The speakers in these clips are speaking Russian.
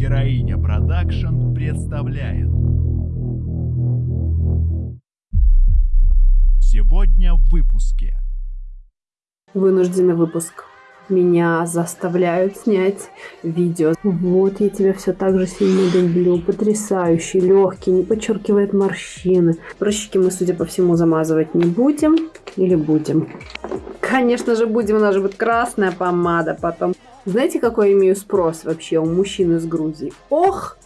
Героиня Production представляет Сегодня в выпуске Вынужденный выпуск. Меня заставляют снять видео. Вот я тебя все так же сильно люблю. Потрясающий, легкий, не подчеркивает морщины. Прыщики мы, судя по всему, замазывать не будем. Или будем? Конечно же будем, у нас же будет красная помада потом. Знаете, какой я имею спрос вообще у мужчин из Грузии? Ох!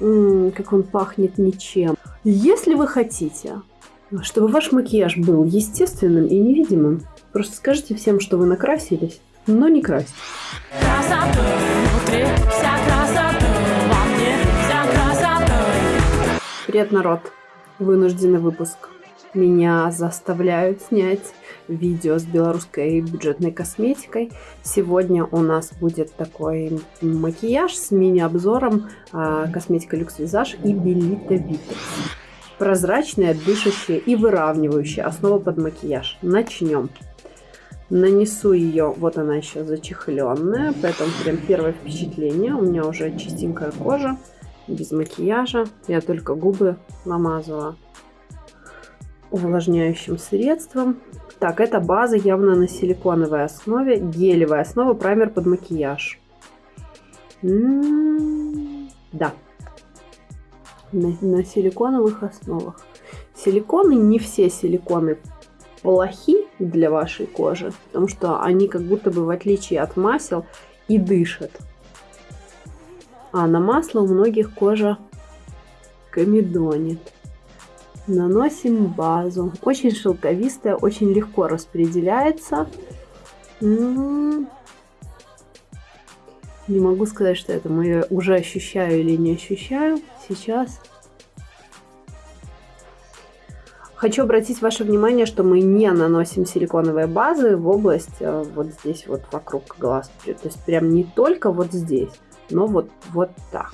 М -м, как он пахнет ничем. Если вы хотите, чтобы ваш макияж был естественным и невидимым, просто скажите всем, что вы накрасились, но не красьте. Привет, народ! Вынужденный выпуск. Меня заставляют снять видео с белорусской бюджетной косметикой. Сегодня у нас будет такой макияж с мини-обзором э, косметика Люкс Визаж и Белита Витекс. Прозрачная, дышащая и выравнивающая основа под макияж. Начнем. Нанесу ее, вот она еще зачехленная, поэтому прям первое впечатление. У меня уже чистенькая кожа, без макияжа. Я только губы намазала увлажняющим средством. Так, это база явно на силиконовой основе. Гелевая основа, праймер под макияж. М -м -м, да, на, на силиконовых основах. Силиконы, не все силиконы плохи для вашей кожи, потому что они как будто бы в отличие от масел и дышат. А на масло у многих кожа комедонит. Наносим базу. Очень шелковистая, очень легко распределяется. М-м-м. Не могу сказать, что это мы уже ощущаю или не ощущаю. Сейчас. Хочу обратить ваше внимание, что мы не наносим силиконовые базы в область э, вот здесь вот вокруг глаз. То есть прям не только вот здесь, но вот, вот так.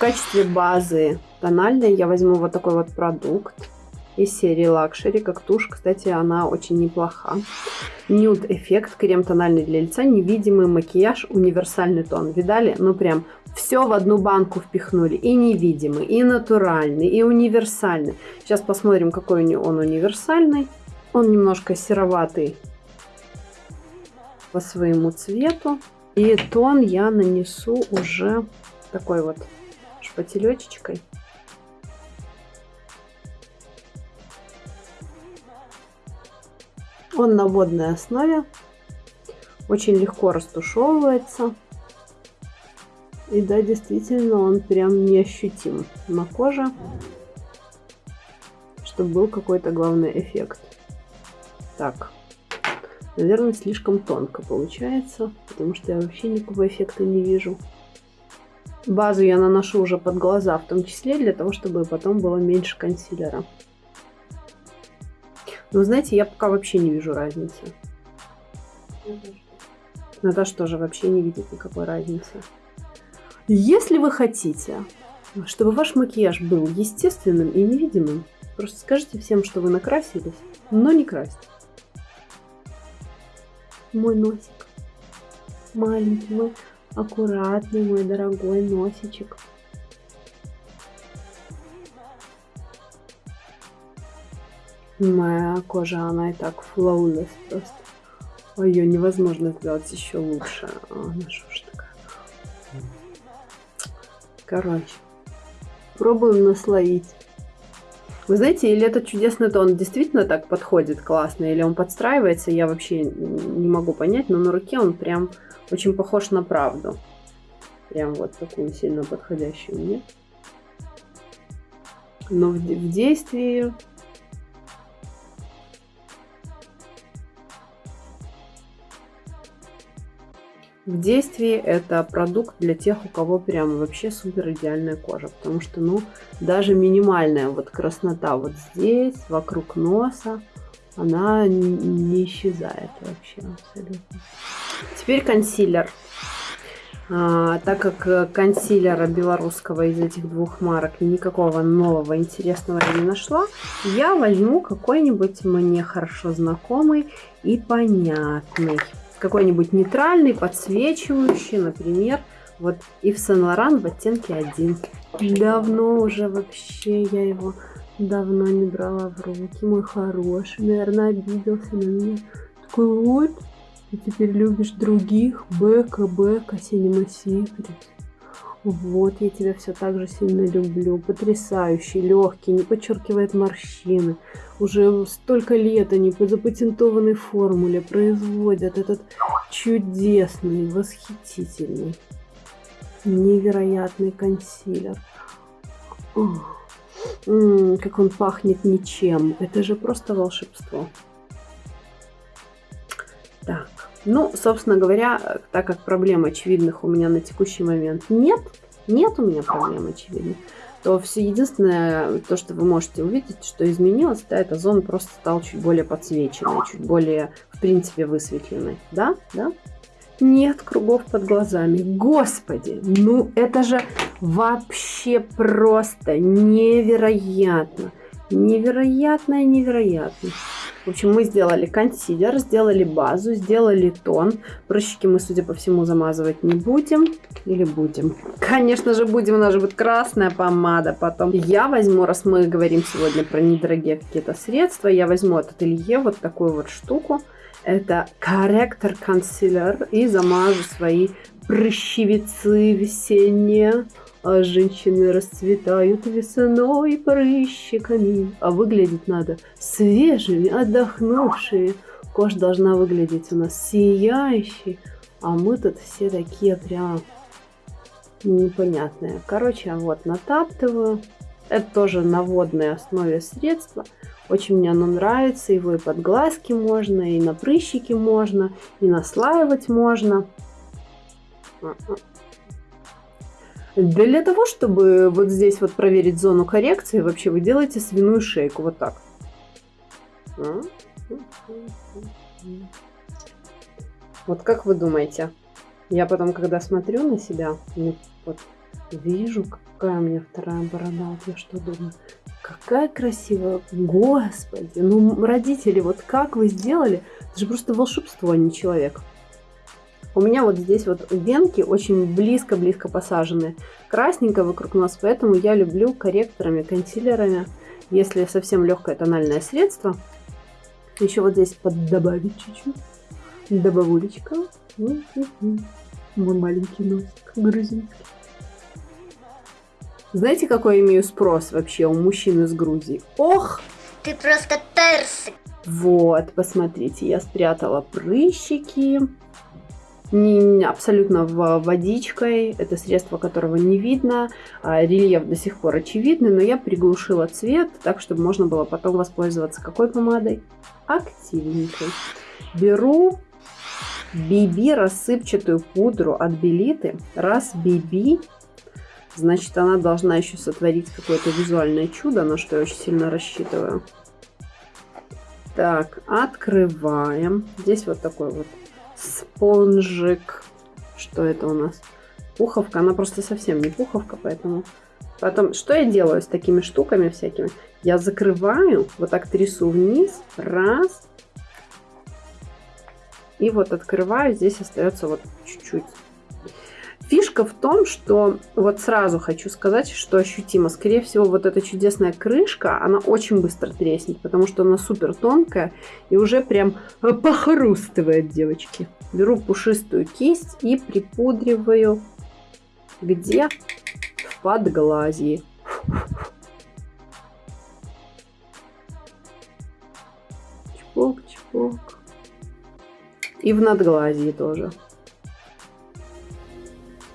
Качестве базы тональной я возьму вот такой вот продукт из серии Luxury. Как тушь, кстати, она очень неплоха. Nude эффект, крем тональный для лица, невидимый макияж, универсальный тон. Видали? Ну прям все в одну банку впихнули. И невидимый, и натуральный, и универсальный. Сейчас посмотрим, какой он универсальный. Он немножко сероватый по своему цвету. И тон я нанесу уже такой вот шпателечечкой. Он на водной основе. Очень легко растушевывается. И да, действительно, он прям неощутим на коже. Чтобы был какой-то главный эффект. Так. Наверное, слишком тонко получается, потому что я вообще никакого эффекта не вижу. Базу я наношу уже под глаза, в том числе для того, чтобы потом было меньше консилера. Но знаете, я пока вообще не вижу разницы. Наташа тоже вообще не видит никакой разницы. Если вы хотите, чтобы ваш макияж был естественным и невидимым, просто скажите всем, что вы накрасились, но не красьте. Мой носик. Маленький мой, аккуратный мой дорогой носичек. Моя кожа, она и так flawless просто. Ее невозможно сделать еще лучше. Она что ж такая? Короче, пробуем наслоить. Вы знаете, или этот чудесный тон действительно так подходит классно, или он подстраивается, я вообще не могу понять, но на руке он прям очень похож на правду. Прям вот такую сильно подходящую мне. Но в, в действии В действии это продукт для тех, у кого прям вообще супер идеальная кожа. Потому что, ну, даже минимальная вот краснота вот здесь, вокруг носа, она не исчезает вообще абсолютно. Теперь консилер. А, так как консилера белорусского из этих двух марок никакого нового интересного я не нашла, я возьму какой-нибудь мне хорошо знакомый и понятный. какой-нибудь нейтральный, подсвечивающий, например, вот Ив Сен Лоран в оттенке 1. Давно уже вообще я его давно не брала в руки. Мой хороший, наверное, обиделся на меня. Такой вот, ты теперь любишь других. Бека, Бека, Синема Секрет. Вот, я тебя все так же сильно люблю. Потрясающий, легкий, не подчеркивает морщины. Уже столько лет они по запатентованной формуле производят этот чудесный, восхитительный, невероятный консилер. Ох. Как он пахнет ничем. Это же просто волшебство. Так, ну, собственно говоря, так как проблем очевидных у меня на текущий момент нет, нет у меня проблем очевидных, то все единственное, то, что вы можете увидеть, что изменилось, да, это зона просто стала чуть более подсвеченной, чуть более, в принципе, высветленной. Да? Да? Нет кругов под глазами. Господи, ну это же вообще просто невероятно. Невероятно и невероятно. В общем, мы сделали консилер, сделали базу, сделали тон. Прыщики мы, судя по всему, замазывать не будем. Или будем? Конечно же будем, у нас же будет красная помада потом. Я возьму, раз мы говорим сегодня про недорогие какие-то средства, я возьму от ателье вот такую вот штуку. Это корректор консилер и замажу свои прыщевицы весенние. А женщины расцветают весной прыщиками. А выглядеть надо свежими, отдохнувшие. Кожа должна выглядеть у нас сияющей. А мы тут все такие прям непонятные. Короче, вот натаптываю. Это тоже на водной основе средства. Очень мне оно нравится. Его и под глазки можно, и на прыщики можно, и наслаивать можно. Для того, чтобы вот здесь вот проверить зону коррекции, вообще вы делаете свиную шейку вот так. Вот как вы думаете? Я потом, когда смотрю на себя, вот вижу, какая у меня вторая борода. Вот я что думаю? Какая красивая. Господи, ну родители, вот как вы сделали? Это же просто волшебство, а не человек. У меня вот здесь вот венки очень близко-близко посажены. Красненько вокруг нас, поэтому я люблю корректорами, консилерами. Если совсем легкое тональное средство, еще вот здесь добавить чуть-чуть. Добавулечка. Мой маленький носик грузинский. Знаете, какой имею спрос вообще у мужчин из Грузии? Ох! Ты просто персик. Вот, посмотрите, я спрятала прыщики не, абсолютно водичкой. Это средство, которого не видно. А, рельеф до сих пор очевидный, но я приглушила цвет, так, чтобы можно было потом воспользоваться какой помадой? Активненькой. Беру BB рассыпчатую пудру от Белиты. Раз BB, значит, она должна еще сотворить какое-то визуальное чудо, на что я очень сильно рассчитываю. Так, открываем. Здесь вот такой вот спонжик. Что это у нас? Пуховка. Она просто совсем не пуховка, поэтому... Потом, что я делаю с такими штуками всякими? Я закрываю, вот так трясу вниз. Раз. И вот открываю. Здесь остается вот чуть-чуть Фишка в том, что вот сразу хочу сказать, что ощутимо. Скорее всего, вот эта чудесная крышка, она очень быстро треснет, потому что она супер тонкая и уже прям похрустывает, девочки. Беру пушистую кисть и припудриваю где? В подглазье. Чпок-чпок. И в надглазье тоже.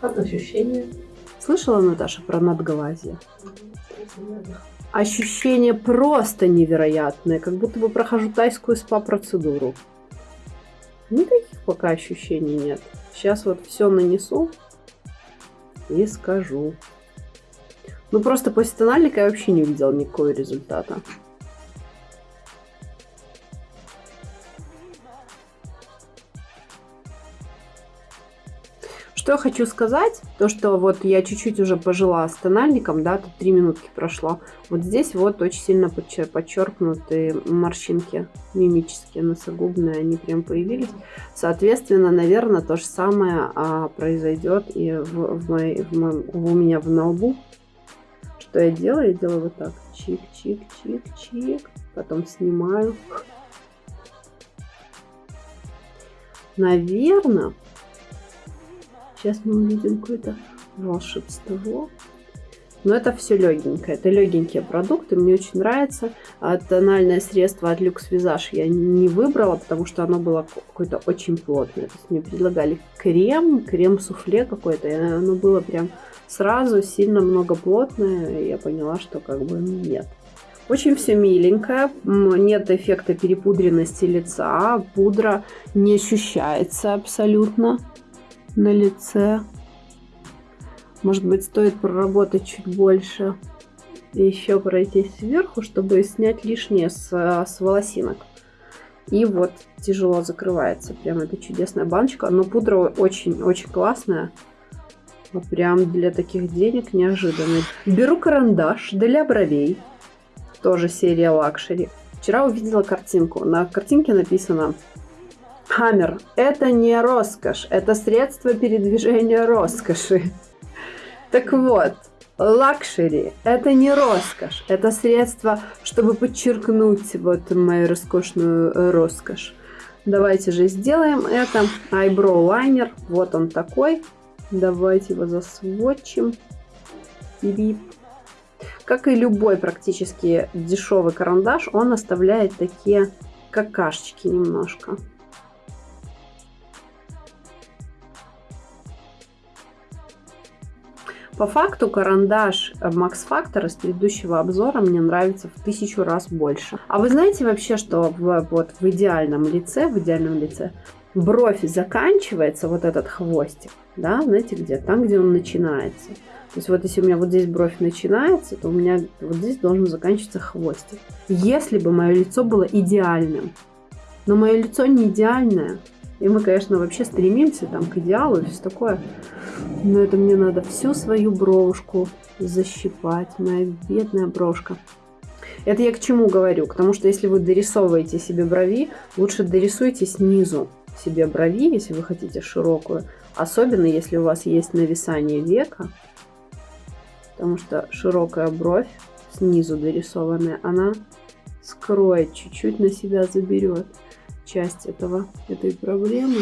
Как ощущение? Слышала, Наташа, про надглазие? Ощущение просто невероятное, как будто бы прохожу тайскую спа-процедуру. Никаких пока ощущений нет. Сейчас вот все нанесу и скажу. Ну просто после тональника я вообще не увидела никакого результата. Что я хочу сказать, то что вот я чуть-чуть уже пожила с тональником, да, тут 3 минутки прошло. Вот здесь вот очень сильно подчеркнуты морщинки мимические, носогубные, они прям появились. Соответственно, наверное, то же самое а, произойдет и в, в, моей, в моем, у меня в на лбу. Что я делаю? Я делаю вот так. Чик-чик-чик-чик. Потом снимаю. Наверное, сейчас мы увидим какое-то волшебство. Но это все легенькое. Это легенькие продукты. Мне очень нравится. А тональное средство от Lux Visage я не выбрала, потому что оно было какое-то очень плотное. То есть мне предлагали крем, крем-суфле какой-то. Оно было прям сразу сильно много плотное. Я поняла, что как бы нет. Очень все миленькое, нет эффекта перепудренности лица, пудра не ощущается абсолютно на лице. Может быть, стоит проработать чуть больше и еще пройти сверху, чтобы снять лишнее с, с волосинок. И вот тяжело закрывается. Прям это чудесная баночка. Но пудра очень-очень классная. Вот прям для таких денег неожиданно. Беру карандаш для бровей тоже серия Luxury. Вчера увидела картинку. На картинке написано Хаммер – это не роскошь, это средство передвижения роскоши. Так вот, luxury – это не роскошь, это средство, чтобы подчеркнуть вот мою роскошную роскошь. Давайте же сделаем это. Eyebrow liner, вот он такой. Давайте его засвотчим. Бип. Как и любой практически дешевый карандаш, он оставляет такие какашечки немножко. По факту карандаш Max Factor из предыдущего обзора мне нравится в тысячу раз больше. А вы знаете вообще, что в, вот в идеальном лице, в идеальном лице бровь заканчивается, вот этот хвостик, да, знаете где? Там, где он начинается. То есть вот если у меня вот здесь бровь начинается, то у меня вот здесь должен заканчиваться хвостик. Если бы мое лицо было идеальным, но мое лицо не идеальное, и мы, конечно, вообще стремимся там к идеалу и все такое, но это мне надо всю свою бровушку защипать, моя бедная брошка. Это я к чему говорю? К тому, что если вы дорисовываете себе брови, лучше дорисуйте снизу себе брови, если вы хотите широкую. Особенно, если у вас есть нависание века, потому что широкая бровь снизу дорисованная, она скроет, чуть-чуть на себя заберет часть этого, этой проблемы.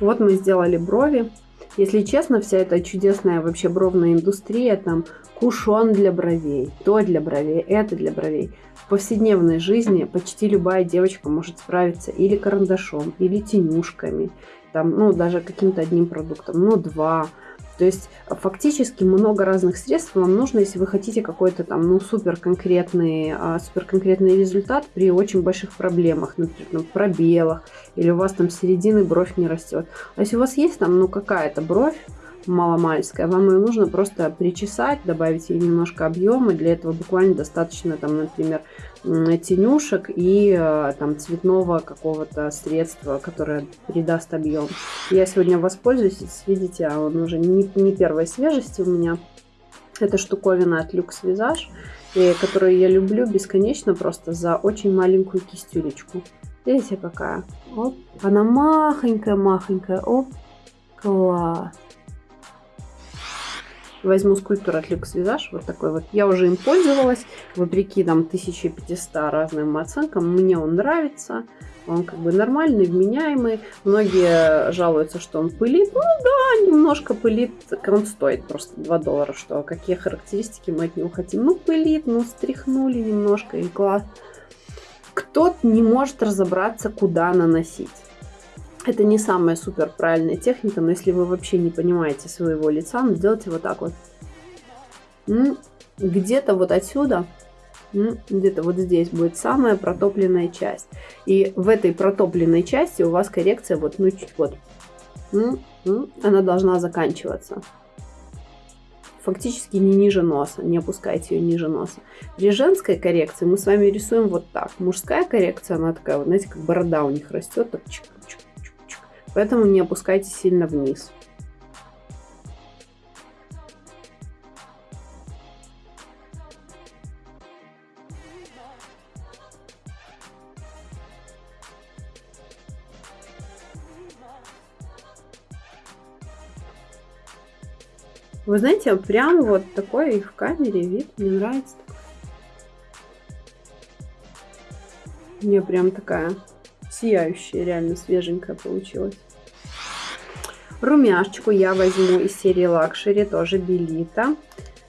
Вот мы сделали брови. Если честно, вся эта чудесная вообще бровная индустрия, там кушон для бровей, то для бровей, это для бровей. В повседневной жизни почти любая девочка может справиться или карандашом, или тенюшками, там, ну, даже каким-то одним продуктом, ну, два, то есть фактически много разных средств вам нужно, если вы хотите какой-то там ну, супер конкретный, а, супер конкретный результат при очень больших проблемах, например, там, пробелах, или у вас там середины бровь не растет. А если у вас есть там ну какая-то бровь, маломальская, вам ее нужно просто причесать, добавить ей немножко объема. Для этого буквально достаточно, там, например, тенюшек и э, там цветного какого-то средства, которое придаст объем. Я сегодня воспользуюсь, видите, а он уже не, не первой свежести у меня. Это штуковина от Lux Visage, и, которую я люблю бесконечно просто за очень маленькую кистюлечку. Видите, какая? Оп. Она махонькая-махонькая. Оп. Класс возьму скульптор от Lux Visage, вот такой вот. Я уже им пользовалась, вопреки там 1500 разным оценкам. Мне он нравится, он как бы нормальный, вменяемый. Многие жалуются, что он пылит. Ну да, немножко пылит, он стоит просто 2 доллара, что какие характеристики мы от него хотим. Ну пылит, ну стряхнули немножко и класс. Кто-то не может разобраться, куда наносить. Это не самая супер правильная техника, но если вы вообще не понимаете своего лица, ну, сделайте вот так вот. Где-то вот отсюда, где-то вот здесь будет самая протопленная часть. И в этой протопленной части у вас коррекция вот, ну, чуть вот. Она должна заканчиваться фактически не ниже носа, не опускайте ее ниже носа. При женской коррекции мы с вами рисуем вот так. Мужская коррекция, она такая, знаете, как борода у них растет, так чик, чик, поэтому не опускайте сильно вниз. Вы знаете, прям вот такой их в камере вид мне нравится. Мне прям такая сияющая, реально свеженькая получилась. Румяшечку я возьму из серии Luxury, тоже Белита.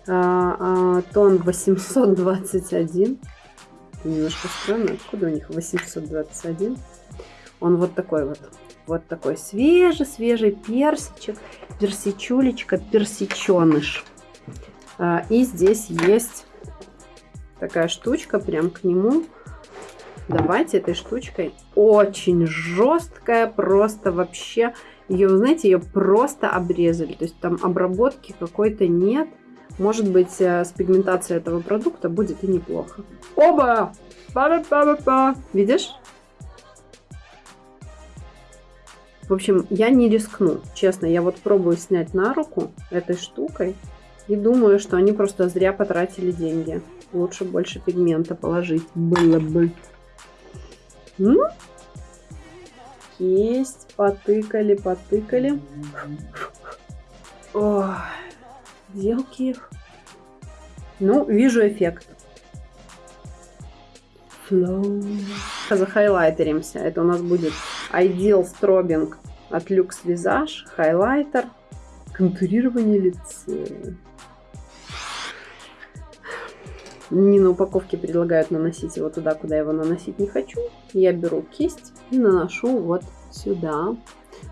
А, а, тон 821. Немножко странно, откуда у них 821? Он вот такой вот. Вот такой свежий-свежий персичек, персичулечка, персиченыш. А, и здесь есть такая штучка прям к нему. Давайте этой штучкой. Очень жесткая, просто вообще. Ее, знаете, ее просто обрезали. То есть там обработки какой-то нет. Может быть, э, с пигментацией этого продукта будет и неплохо. Оба! Па-па-па-па-па! Видишь? В общем, я не рискну. Честно, я вот пробую снять на руку этой штукой. И думаю, что они просто зря потратили деньги. Лучше больше пигмента положить было бы. Есть, потыкали, потыкали. Ой, делки их. Ну, вижу эффект. Flow. Захайлайтеримся. Это у нас будет Ideal Strobing от Lux Visage. Хайлайтер. Контурирование лица. Не на упаковке предлагают наносить его туда, куда я его наносить не хочу. Я беру кисть и наношу вот сюда.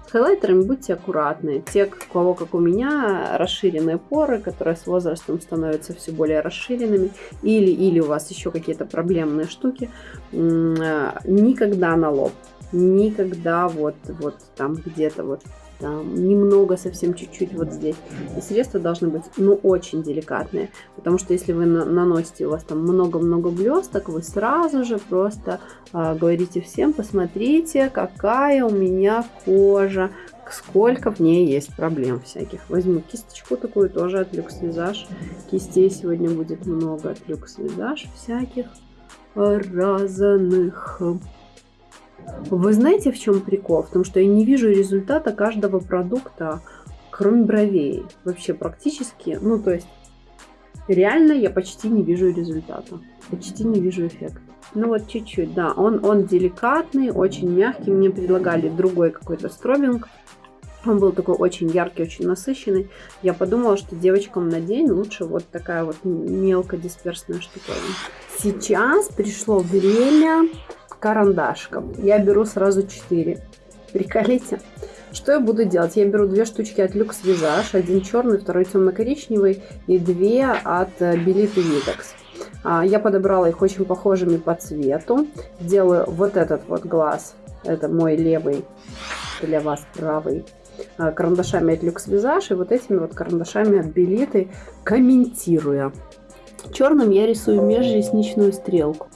С хайлайтерами будьте аккуратны. Те, у кого, как у меня, расширенные поры, которые с возрастом становятся все более расширенными, или, или у вас еще какие-то проблемные штуки, никогда на лоб, никогда вот, вот там где-то вот там, немного, совсем чуть-чуть вот здесь. И средства должны быть, ну, очень деликатные, потому что если вы на наносите, у вас там много-много блесток, вы сразу же просто а, говорите всем, посмотрите, какая у меня кожа, сколько в ней есть проблем всяких. Возьму кисточку такую тоже от Люкс Визаж. Кистей сегодня будет много от Люкс Визаж всяких разных. Вы знаете, в чем прикол? В том, что я не вижу результата каждого продукта, кроме бровей. Вообще практически, ну то есть реально я почти не вижу результата. Почти не вижу эффекта. Ну вот чуть-чуть, да. Он, он деликатный, очень мягкий. Мне предлагали другой какой-то стробинг. Он был такой очень яркий, очень насыщенный. Я подумала, что девочкам на день лучше вот такая вот мелкодисперсная штуковина. Сейчас пришло время карандашком. Я беру сразу 4. Приколите. Что я буду делать? Я беру две штучки от Lux Visage, один черный, второй темно-коричневый и две от Belit Vitex. Я подобрала их очень похожими по цвету. Делаю вот этот вот глаз, это мой левый, для вас правый, а, карандашами от Lux Visage и вот этими вот карандашами от Белиты, комментируя. Черным я рисую межресничную стрелку.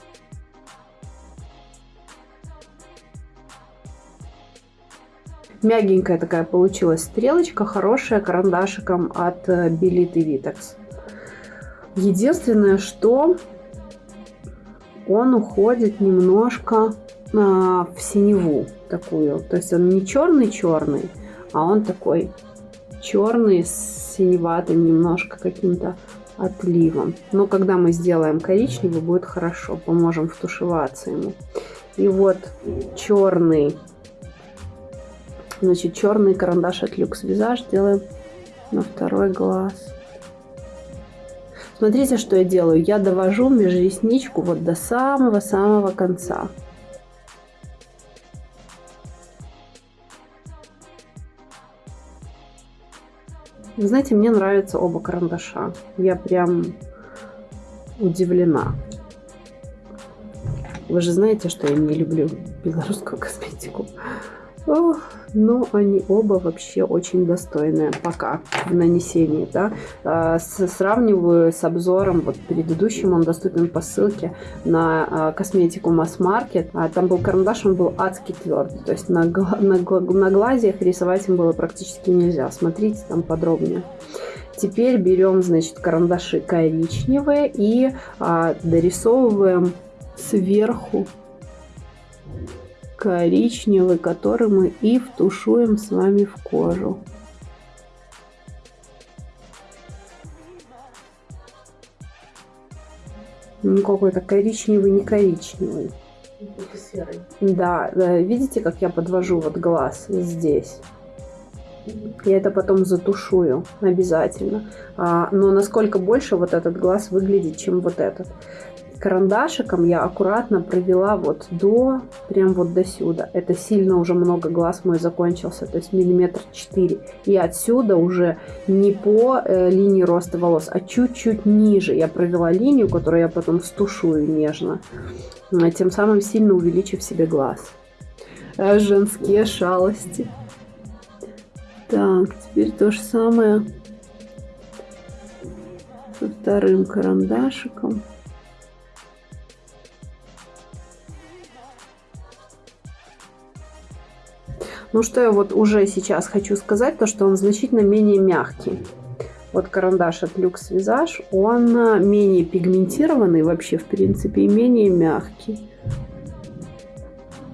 Мягенькая такая получилась стрелочка, хорошая, карандашиком от Белит и Vitex. Единственное, что он уходит немножко а, в синеву такую. То есть он не черный-черный, а он такой черный с синеватым немножко каким-то отливом. Но когда мы сделаем коричневый, будет хорошо. Поможем втушеваться ему. И вот черный Значит, черный карандаш от Lux Visage делаем на второй глаз. Смотрите, что я делаю. Я довожу межресничку вот до самого-самого конца. Вы знаете, мне нравятся оба карандаша. Я прям удивлена. Вы же знаете, что я не люблю белорусскую косметику. Ох, но они оба вообще очень достойные пока в нанесении. Да? А, сравниваю с обзором вот предыдущим, он доступен по ссылке на а, косметику Mass Market. А, там был карандаш, он был адски твердый, то есть на, на, на глазе рисовать им было практически нельзя. Смотрите там подробнее. Теперь берем, значит, карандаши коричневые и а, дорисовываем сверху коричневый, который мы и втушуем с вами в кожу. Ну, какой-то коричневый, не коричневый. Да, да, видите, как я подвожу вот глаз здесь? Я это потом затушую обязательно. А, но насколько больше вот этот глаз выглядит, чем вот этот. Карандашиком я аккуратно провела вот до, прям вот до сюда. Это сильно уже много глаз мой закончился, то есть миллиметр четыре. И отсюда уже не по э, линии роста волос, а чуть-чуть ниже я провела линию, которую я потом стушую нежно, тем самым сильно увеличив себе глаз. А женские шалости. Так, теперь то же самое со вторым карандашиком. Ну что я вот уже сейчас хочу сказать, то что он значительно менее мягкий. Вот карандаш от Lux Visage, он менее пигментированный вообще, в принципе, и менее мягкий.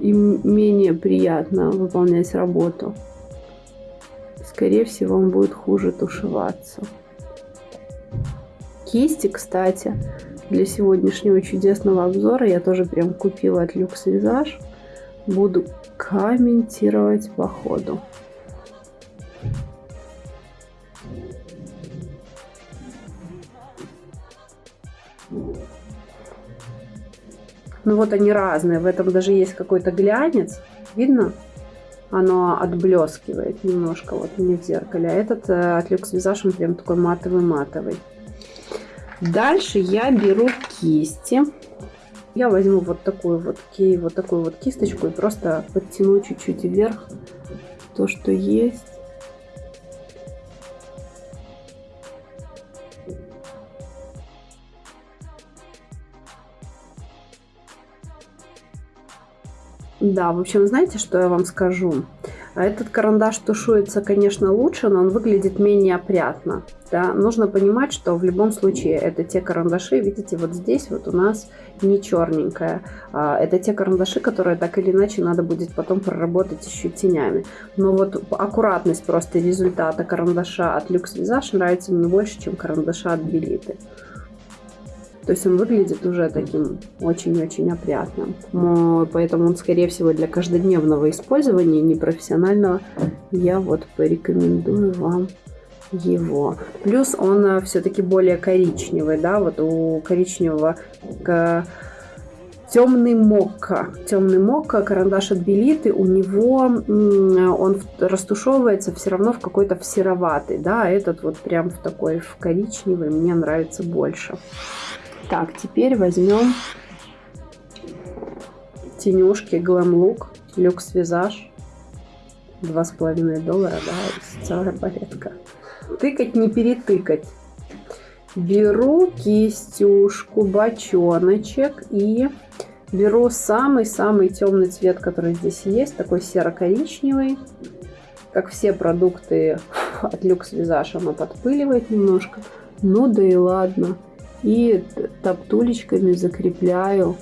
И менее приятно выполнять работу скорее всего, он будет хуже тушеваться. Кисти, кстати, для сегодняшнего чудесного обзора я тоже прям купила от Lux Visage. Буду комментировать по ходу. Ну вот они разные. В этом даже есть какой-то глянец. Видно? оно отблескивает немножко вот не в зеркале. А этот э, от Lux Visage, он прям такой матовый-матовый. Дальше я беру кисти. Я возьму вот такую вот, вот такую вот кисточку и просто подтяну чуть-чуть вверх то, что есть. Да, в общем, знаете, что я вам скажу? А этот карандаш тушуется, конечно, лучше, но он выглядит менее опрятно. Да? Нужно понимать, что в любом случае это те карандаши, видите, вот здесь вот у нас не черненькая. Это те карандаши, которые так или иначе надо будет потом проработать еще тенями. Но вот аккуратность просто результата карандаша от Lux Visage нравится мне больше, чем карандаша от Белиты. То есть он выглядит уже таким очень-очень опрятным. Поэтому он, скорее всего, для каждодневного использования, непрофессионального, я вот порекомендую вам его. Плюс он э, все-таки более коричневый, да, вот у коричневого темный мокко. Темный мокко, карандаш от Белиты, у него он растушевывается все равно в какой-то в сероватый, да, а этот вот прям в такой в коричневый мне нравится больше. Так, теперь возьмем тенюшки Glam Look Люкс Визаж. Два с половиной доллара, да, целая балетка. Тыкать не перетыкать. Беру кистюшку, бочоночек и беру самый-самый темный цвет, который здесь есть, такой серо-коричневый. Как все продукты от Люкс Визаж, оно подпыливает немножко. Ну да и ладно и топтулечками закрепляю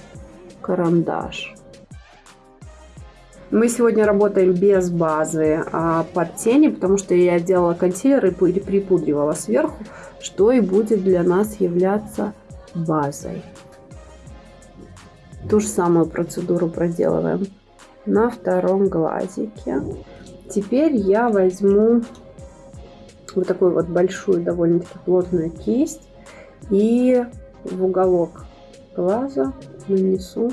карандаш. Мы сегодня работаем без базы а под тени, потому что я делала консилер и припудривала сверху, что и будет для нас являться базой. Ту же самую процедуру проделываем на втором глазике. Теперь я возьму вот такую вот большую, довольно-таки плотную кисть и в уголок глаза нанесу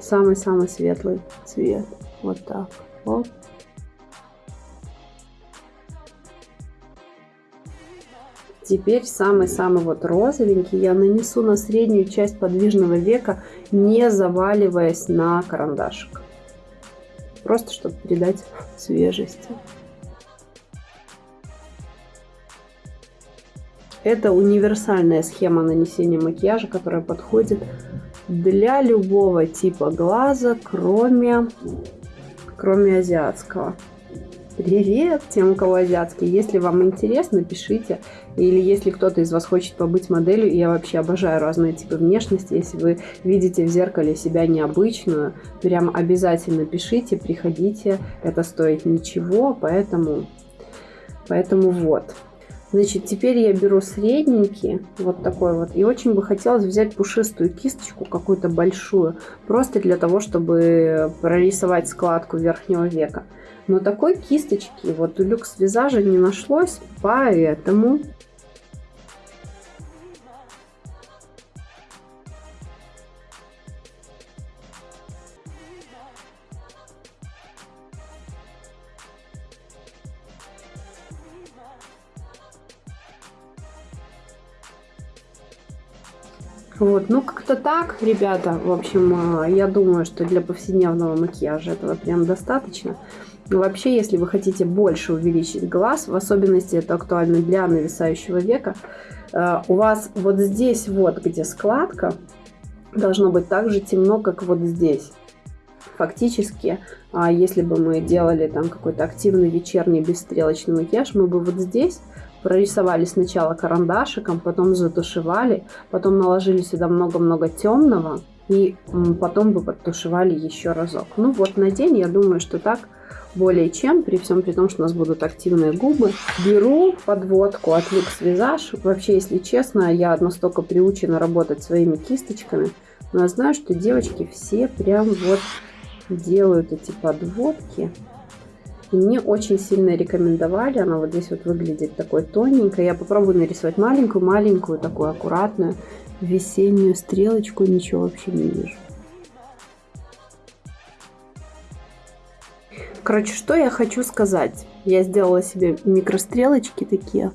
самый-самый светлый цвет. Вот так. Вот. Теперь самый-самый вот розовенький я нанесу на среднюю часть подвижного века, не заваливаясь на карандашик. Просто чтобы придать свежести. Это универсальная схема нанесения макияжа, которая подходит для любого типа глаза, кроме, кроме азиатского. Привет тем, у кого азиатский. Если вам интересно, пишите. Или если кто-то из вас хочет побыть моделью, я вообще обожаю разные типы внешности. Если вы видите в зеркале себя необычную, прям обязательно пишите, приходите. Это стоит ничего, поэтому, поэтому вот. Значит, теперь я беру средненький, вот такой вот, и очень бы хотелось взять пушистую кисточку, какую-то большую, просто для того, чтобы прорисовать складку верхнего века. Но такой кисточки вот у люкс визажа не нашлось, поэтому Вот, ну как-то так, ребята. В общем, э, я думаю, что для повседневного макияжа этого прям достаточно. Вообще, если вы хотите больше увеличить глаз, в особенности это актуально для нависающего века, э, у вас вот здесь вот, где складка, должно быть так же темно, как вот здесь. Фактически, а если бы мы делали там какой-то активный вечерний бесстрелочный макияж, мы бы вот здесь прорисовали сначала карандашиком, потом затушевали, потом наложили сюда много-много темного и потом бы подтушевали еще разок. Ну вот на день я думаю, что так более чем, при всем при том, что у нас будут активные губы. Беру подводку от Lux Visage. Вообще, если честно, я настолько приучена работать своими кисточками, но я знаю, что девочки все прям вот делают эти подводки и мне очень сильно рекомендовали. Она вот здесь вот выглядит такой тоненькой. Я попробую нарисовать маленькую-маленькую, такую аккуратную весеннюю стрелочку. Ничего вообще не вижу. Короче, что я хочу сказать. Я сделала себе микрострелочки такие.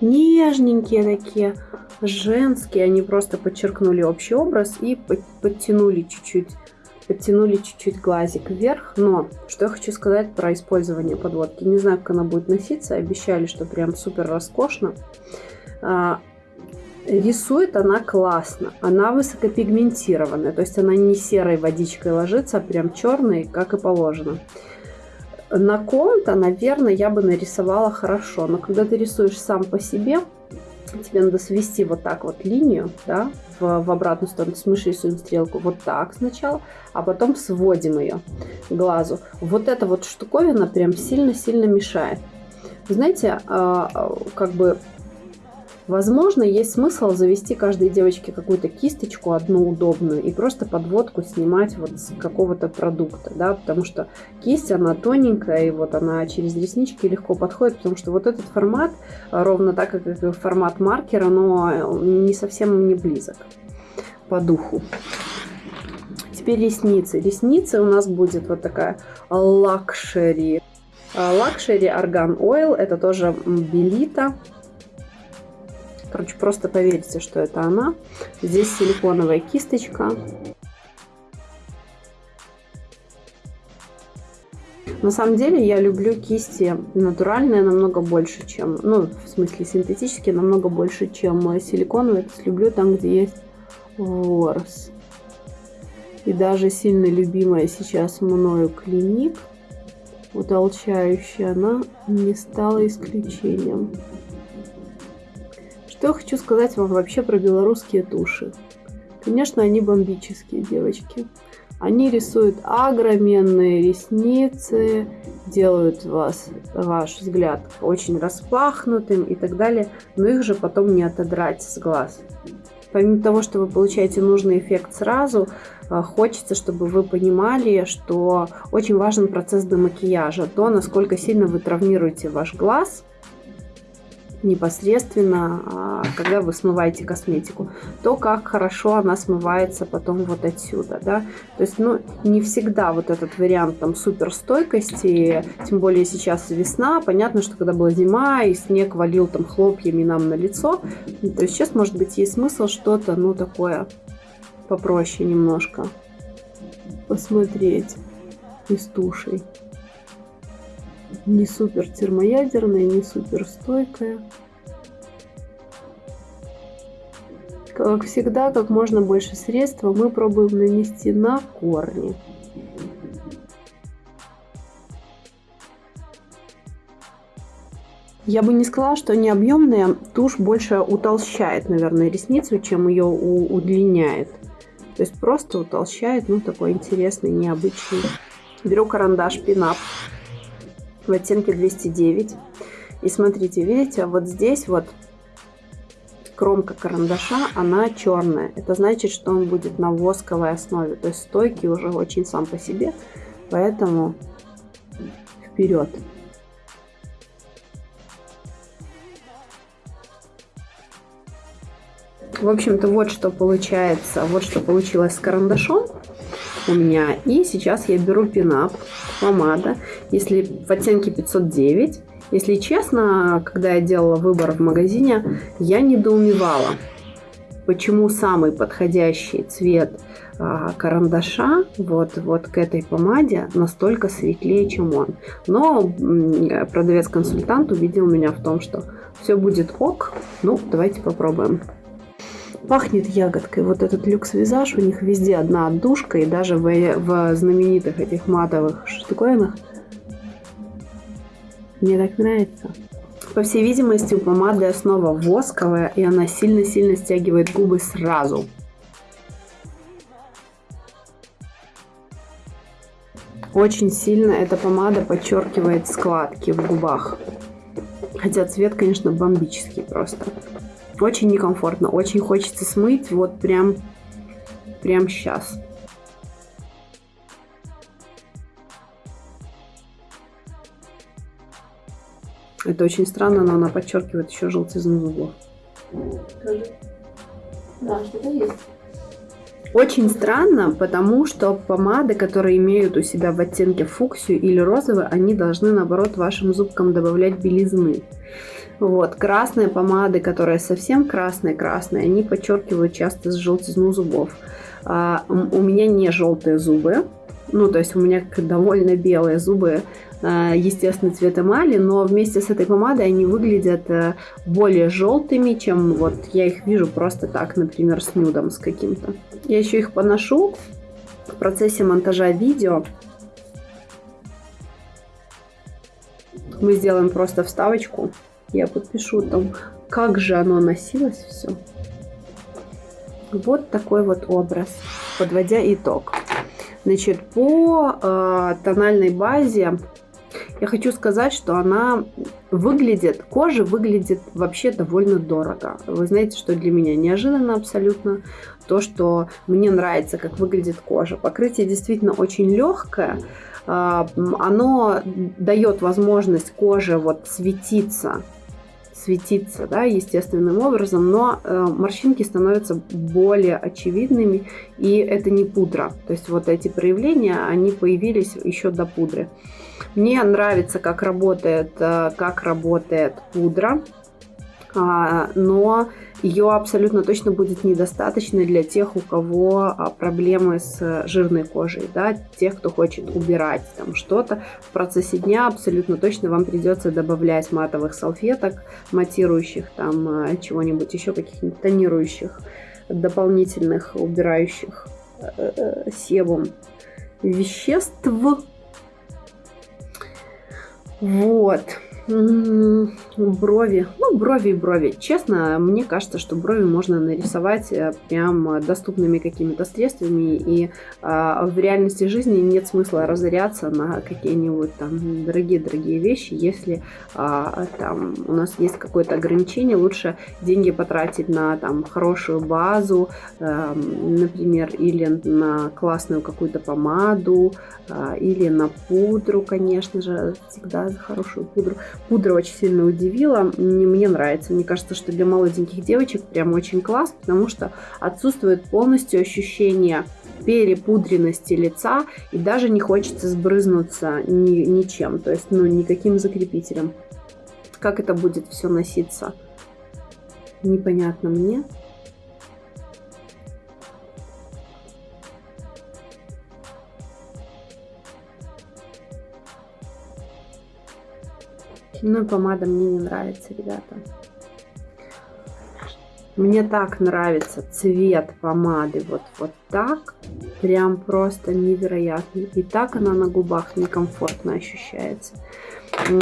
Нежненькие такие, женские. Они просто подчеркнули общий образ и подтянули чуть-чуть подтянули чуть-чуть глазик вверх. Но что я хочу сказать про использование подводки. Не знаю, как она будет носиться. Обещали, что прям супер роскошно. А, рисует она классно. Она высокопигментированная. То есть она не серой водичкой ложится, а прям черной, как и положено. На ком-то, наверное, я бы нарисовала хорошо. Но когда ты рисуешь сам по себе, тебе надо свести вот так вот линию, да, в, обратную сторону. То мы рисуем стрелку вот так сначала, а потом сводим ее глазу. Вот эта вот штуковина прям сильно-сильно мешает. знаете, а, как бы Возможно, есть смысл завести каждой девочке какую-то кисточку, одну удобную, и просто подводку снимать вот с какого-то продукта, да, потому что кисть, она тоненькая, и вот она через реснички легко подходит, потому что вот этот формат, ровно так, как формат маркера, но не совсем не близок по духу. Теперь ресницы. Ресницы у нас будет вот такая Luxury. Luxury Argan Oil, это тоже Белита. Короче, просто поверьте, что это она. Здесь силиконовая кисточка. На самом деле я люблю кисти натуральные намного больше, чем, ну, в смысле синтетические намного больше, чем силиконовые. То есть люблю там, где есть ворс. И даже сильно любимая сейчас мною клиник, утолчающая, она не стала исключением. Что я хочу сказать вам вообще про белорусские туши. Конечно, они бомбические, девочки. Они рисуют огроменные ресницы, делают вас, ваш взгляд очень распахнутым и так далее, но их же потом не отодрать с глаз. Помимо того, что вы получаете нужный эффект сразу, а, хочется, чтобы вы понимали, что очень важен процесс демакияжа, то, насколько сильно вы травмируете ваш глаз – непосредственно, а, когда вы смываете косметику, то как хорошо она смывается потом вот отсюда, да, то есть, ну, не всегда вот этот вариант там суперстойкости, тем более сейчас весна, понятно, что когда была зима и снег валил там хлопьями нам на лицо, то есть сейчас, может быть, есть смысл что-то, ну, такое попроще немножко посмотреть из тушей не супер термоядерная, не супер стойкая. Как всегда, как можно больше средства мы пробуем нанести на корни. Я бы не сказала, что не объемная тушь больше утолщает, наверное, ресницу, чем ее удлиняет. То есть просто утолщает, ну, такой интересный, необычный. Беру карандаш пинап в оттенке 209. И смотрите, видите, вот здесь вот кромка карандаша, она черная. Это значит, что он будет на восковой основе. То есть стойкий уже очень сам по себе. Поэтому вперед. В общем-то, вот что получается, вот что получилось с карандашом у меня. И сейчас я беру пинап, помада, если в оттенке 509. Если честно, когда я делала выбор в магазине, я недоумевала, почему самый подходящий цвет а, карандаша вот, вот к этой помаде настолько светлее, чем он. Но продавец-консультант увидел меня в том, что все будет ок. Ну, давайте попробуем. Пахнет ягодкой. Вот этот люкс-визаж, у них везде одна отдушка, и даже в, в знаменитых этих матовых штуковинах. Мне так нравится. По всей видимости, у помады основа восковая, и она сильно-сильно стягивает губы сразу. Очень сильно эта помада подчеркивает складки в губах. Хотя цвет, конечно, бомбический просто. Очень некомфортно, очень хочется смыть вот прям, прям сейчас. Это очень странно, но она подчеркивает еще желтизну зубов. Да, что-то есть. Очень странно, потому что помады, которые имеют у себя в оттенке фуксию или розовый, они должны, наоборот, вашим зубкам добавлять белизны. Вот, красные помады, которые совсем красные-красные, они подчеркивают часто желтизну зубов. А, у меня не желтые зубы, ну, то есть у меня довольно белые зубы, а, естественный цвет эмали, но вместе с этой помадой они выглядят э, более желтыми, чем вот я их вижу просто так, например, с нюдом с каким-то. Я еще их поношу в процессе монтажа видео. Мы сделаем просто вставочку. Я подпишу там, как же оно носилось все. Вот такой вот образ, подводя итог. Значит, по э, тональной базе я хочу сказать, что она выглядит, кожа выглядит вообще довольно дорого. Вы знаете, что для меня неожиданно абсолютно то, что мне нравится, как выглядит кожа. Покрытие действительно очень легкое. А, оно дает возможность коже вот светиться светиться да, естественным образом, но э, морщинки становятся более очевидными, и это не пудра. То есть вот эти проявления, они появились еще до пудры. Мне нравится, как работает, э, как работает пудра, а, но ее абсолютно точно будет недостаточно для тех, у кого а, проблемы с жирной кожей, да, тех, кто хочет убирать там что-то. В процессе дня абсолютно точно вам придется добавлять матовых салфеток, матирующих там а, чего-нибудь еще, каких-нибудь тонирующих, дополнительных, убирающих э, э, себум веществ. Вот. Брови. Ну, брови и брови. Честно, мне кажется, что брови можно нарисовать э, прям доступными какими-то средствами. И а, в реальности жизни нет смысла разоряться на какие-нибудь там дорогие-дорогие вещи, если а, там у нас есть какое-то ограничение. Лучше деньги потратить на там хорошую базу, а, например, или на классную какую-то помаду, а, или на пудру, конечно же, всегда за хорошую пудру. Пудра очень сильно удивила, мне, нравится. Мне кажется, что для молоденьких девочек прям очень класс, потому что отсутствует полностью ощущение перепудренности лица и даже не хочется сбрызнуться ни, ничем, то есть ну никаким закрепителем. Как это будет все носиться, непонятно мне. Ну, помада мне не нравится, ребята. Мне так нравится цвет помады вот, вот так. Прям просто невероятный. И так она на губах некомфортно ощущается.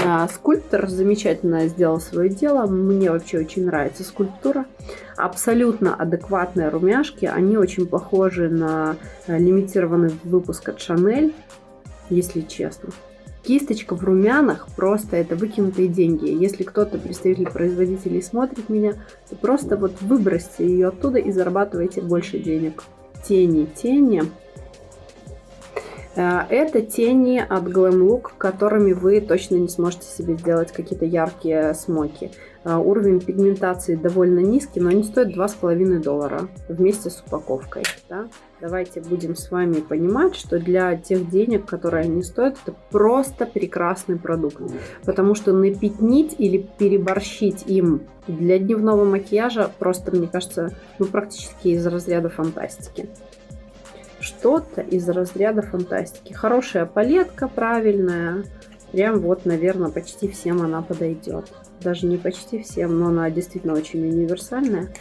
А, скульптор замечательно сделал свое дело. Мне вообще очень нравится скульптура. Абсолютно адекватные румяшки. Они очень похожи на лимитированный выпуск от Шанель, если честно. Кисточка в румянах просто это выкинутые деньги. Если кто-то, представитель производителей, смотрит меня, то просто вот выбросьте ее оттуда и зарабатывайте больше денег. Тени, тени. Э, это тени от Glam Look, которыми вы точно не сможете себе сделать какие-то яркие смоки. Э, уровень пигментации довольно низкий, но они стоят 2,5 доллара вместе с упаковкой. Да? Давайте будем с вами понимать, что для тех денег, которые они стоят, это просто прекрасный продукт. Потому что напятнить или переборщить им для дневного макияжа просто, мне кажется, ну, практически из разряда фантастики что-то из разряда фантастики. Хорошая палетка, правильная. Прям вот, наверное, почти всем она подойдет. Даже не почти всем, но она действительно очень универсальная.